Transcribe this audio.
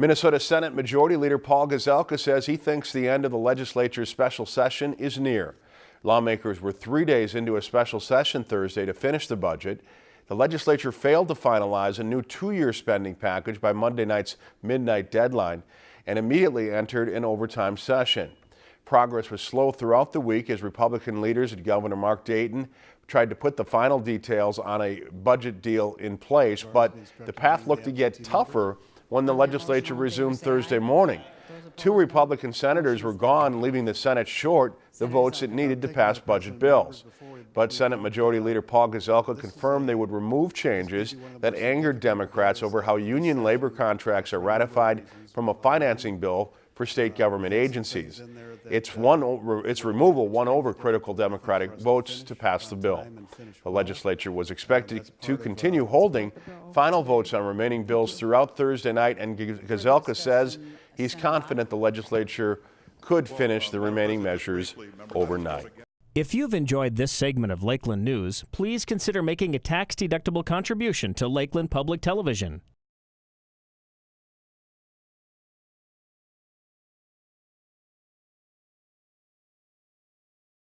Minnesota Senate Majority Leader Paul Gazelka says he thinks the end of the legislature's special session is near. Lawmakers were three days into a special session Thursday to finish the budget. The legislature failed to finalize a new two-year spending package by Monday night's midnight deadline and immediately entered an overtime session. Progress was slow throughout the week as Republican leaders and Governor Mark Dayton tried to put the final details on a budget deal in place, but the path looked to get tougher when the legislature resumed Thursday morning. Two Republican senators were gone, leaving the Senate short the votes it needed to pass budget bills. But Senate Majority Leader Paul Gazelka confirmed they would remove changes that angered Democrats over how union labor contracts are ratified from a financing bill for state government agencies. Its, one, its removal won over critical Democratic votes to pass the bill. The legislature was expected to continue holding final votes on remaining bills throughout Thursday night, and Gazelka says he's confident the legislature could finish the remaining measures overnight. If you've enjoyed this segment of Lakeland News, please consider making a tax-deductible contribution to Lakeland Public Television.